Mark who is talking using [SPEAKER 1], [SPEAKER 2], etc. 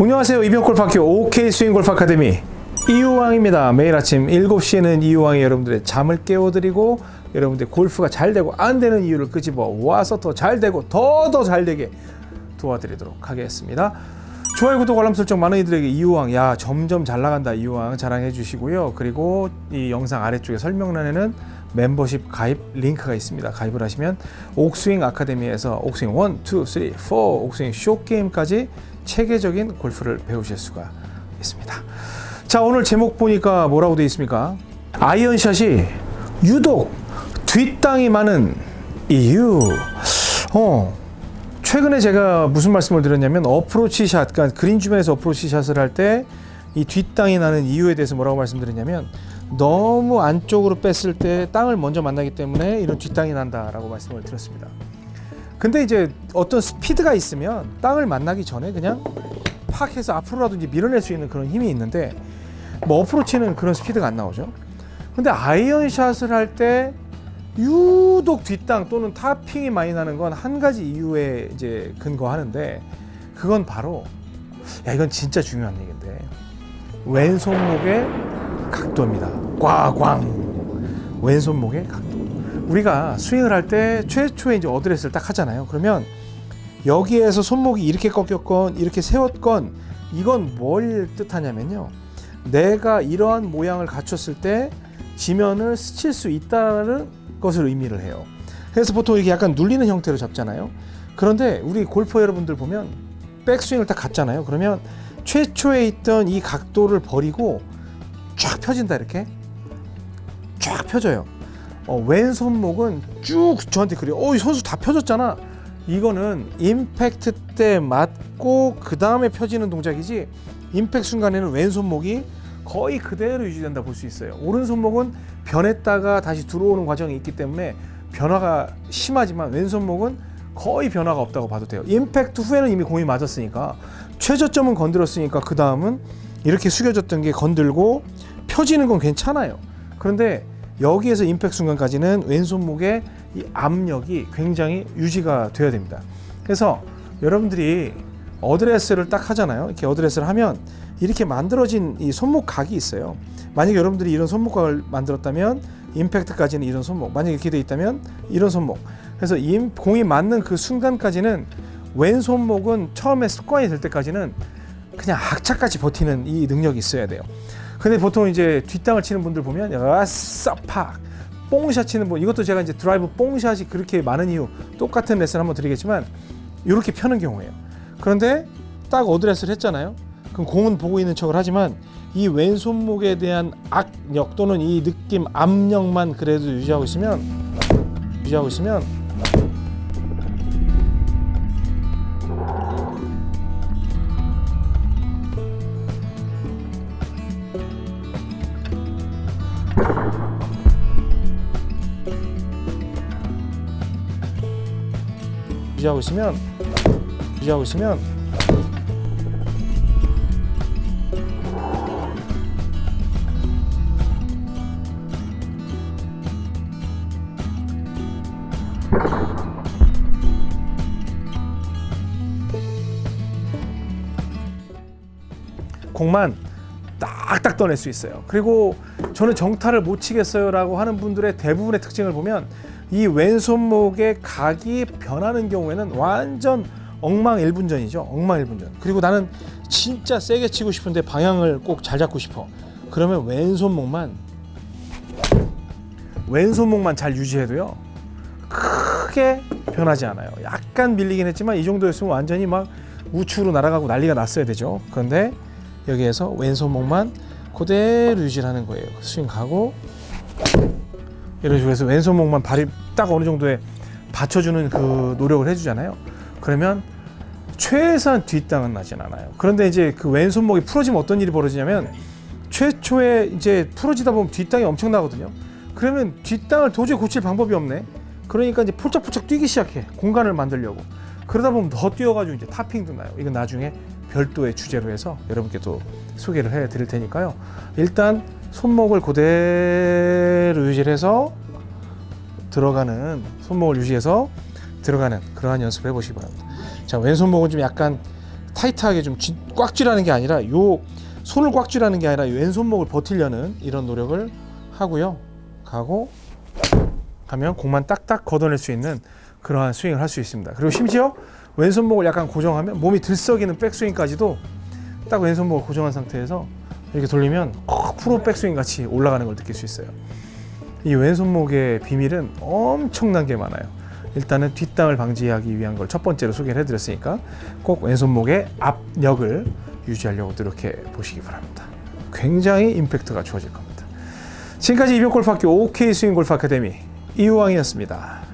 [SPEAKER 1] 안녕하세요. 이병골프학교 OK 스윙골프 아카데미. 이유왕입니다. 매일 아침 7시에는 이유왕이 여러분들의 잠을 깨워드리고 여러분들 골프가 잘 되고 안 되는 이유를 끄집어 와서 더 잘 되고 더 더 잘 되게 도와드리도록 하겠습니다. 좋아요 구독 알람 설정 많은 이들에게 이유왕 야 점점 잘 나간다. 이유왕 자랑해 주시고요. 그리고 이 영상 아래쪽에 설명란에는 멤버십 가입 링크가 있습니다. 가입을 하시면 옥스윙 아카데미에서 옥스윙 1, 2, 3, 4 옥스윙 쇼게임까지 체계적인 골프를 배우실 수가 있습니다. 자 오늘 제목 보니까 뭐라고 되어 있습니까? 아이언샷이 유독 뒷땅이 많은 이유. 어 최근에 제가 무슨 말씀을 드렸냐면 어프로치 샷, 그러니까 그린 주변에서 어프로치 샷을 할 때 이 뒷땅이 나는 이유에 대해서 뭐라고 말씀드렸냐면 너무 안쪽으로 뺐을 때 땅을 먼저 만나기 때문에 이런 뒷땅이 난다라고 말씀을 드렸습니다. 근데 이제 어떤 스피드가 있으면 땅을 만나기 전에 그냥 팍 해서 앞으로라도 이제 밀어낼 수 있는 그런 힘이 있는데 뭐 어프로치는 그런 스피드가 안 나오죠. 근데 아이언샷을 할 때 유독 뒷땅 또는 타핑이 많이 나는 건 한 가지 이유에 이제 근거하는데 그건 바로 야 이건 진짜 중요한 얘기인데 왼손목의 각도입니다. 꽝꽝 왼손목의 각도. 우리가 스윙을 할 때 최초에 이제 어드레스를 딱 하잖아요. 그러면 여기에서 손목이 이렇게 꺾였건 이렇게 세웠건 이건 뭘 뜻하냐면요. 내가 이러한 모양을 갖췄을 때 지면을 스칠 수 있다는 것을 의미를 해요. 그래서 보통 이렇게 약간 눌리는 형태로 잡잖아요. 그런데 우리 골퍼 여러분들 보면 백스윙을 딱 갔잖아요. 그러면 최초에 있던 이 각도를 버리고 쫙 펴진다 이렇게 쫙 펴져요. 어, 왼손목은 쭉 저한테 그래요. 어, 이 선수 다 펴졌잖아. 이거는 임팩트 때 맞고 그 다음에 펴지는 동작이지 임팩트 순간에는 왼손목이 거의 그대로 유지된다 볼 수 있어요. 오른손목은 변했다가 다시 들어오는 과정이 있기 때문에 변화가 심하지만 왼손목은 거의 변화가 없다고 봐도 돼요. 임팩트 후에는 이미 공이 맞았으니까 최저점은 건드렸으니까 그 다음은 이렇게 숙여졌던 게 건들고 펴지는 건 괜찮아요. 그런데 여기에서 임팩트 순간까지는 왼손목의 이 압력이 굉장히 유지가 돼야 됩니다. 그래서 여러분들이 어드레스를 딱 하잖아요. 이렇게 어드레스를 하면 이렇게 만들어진 이 손목 각이 있어요. 만약에 여러분들이 이런 손목각을 만들었다면 임팩트까지는 이런 손목, 만약에 이렇게 돼 있다면 이런 손목. 그래서 임, 공이 맞는 그 순간까지는 왼손목은 처음에 습관이 될 때까지는 그냥 악착같이 버티는 이 능력이 있어야 돼요. 근데 보통 이제 뒷땅을 치는 분들 보면 아싸 팍 뽕샷 치는 분 이것도 제가 이제 드라이브 뽕샷이 그렇게 많은 이유 똑같은 레슨 한번 드리겠지만 이렇게 펴는 경우예요. 그런데 딱 어드레스를 했잖아요. 그럼 공은 보고 있는 척을 하지만 이 왼손목에 대한 악력 또는 이 느낌 압력만 그래도 유지하고 있으면 유지하고 있으면 유지하고 있으면 유지하고 있으면 공만 딱딱 떠낼 수 있어요. 그리고 저는 정타를 못 치겠어요 라고 하는 분들의 대부분의 특징을 보면 이 왼손목의 각이 변하는 경우에는 완전 엉망일분전이죠. 엉망일분전. 그리고 나는 진짜 세게 치고 싶은데 방향을 꼭 잘 잡고 싶어. 그러면 왼손목만 왼손목만 잘 유지해도요. 크게 변하지 않아요. 약간 밀리긴 했지만 이 정도였으면 완전히 막 우측으로 날아가고 난리가 났어야 되죠. 그런데 여기에서 왼손목만 그대로 유지하는 거예요. 스윙 가고 이런 식으로 해서 왼손 목만 발이 딱 어느 정도에 받쳐주는 그 노력을 해주잖아요. 그러면 최소한 뒷땅은 나진 않아요. 그런데 이제 그 왼손목이 풀어지면 어떤 일이 벌어지냐면 최초에 이제 풀어지다 보면 뒷땅이 엄청나거든요. 그러면 뒷땅을 도저히 고칠 방법이 없네. 그러니까 이제 폴짝폴짝 뛰기 시작해. 공간을 만들려고. 그러다 보면 더 뛰어가지고 이제 타핑도 나요. 이건 나중에 별도의 주제로 해서 여러분께 또 소개를 해 드릴 테니까요. 일단 손목을 그대로 유지해서 들어가는 손목을 유지해서 들어가는 그러한 연습을 해보시기 바랍니다. 자 왼손목은 좀 약간 타이트하게 좀 꽉 쥐라는 게 아니라 요 손을 꽉 쥐라는 게 아니라 요 왼손목을 버틸려는 이런 노력을 하고요. 가고 하면 공만 딱딱 걷어낼 수 있는 그러한 스윙을 할 수 있습니다. 그리고 심지어 왼손목을 약간 고정하면 몸이 들썩이는 백스윙까지도 딱 왼손목을 고정한 상태에서 이렇게 돌리면 어, 프로 백스윙 같이 올라가는 걸 느낄 수 있어요. 이 왼손목의 비밀은 엄청난 게 많아요. 일단은 뒷땅을 방지하기 위한 걸 첫 번째로 소개를 해드렸으니까 꼭 왼손목의 압력을 유지하려고 노력해 보시기 바랍니다. 굉장히 임팩트가 좋아질 겁니다. 지금까지 이병골프학교 OK 스윙골프 아카데미 이우왕이었습니다.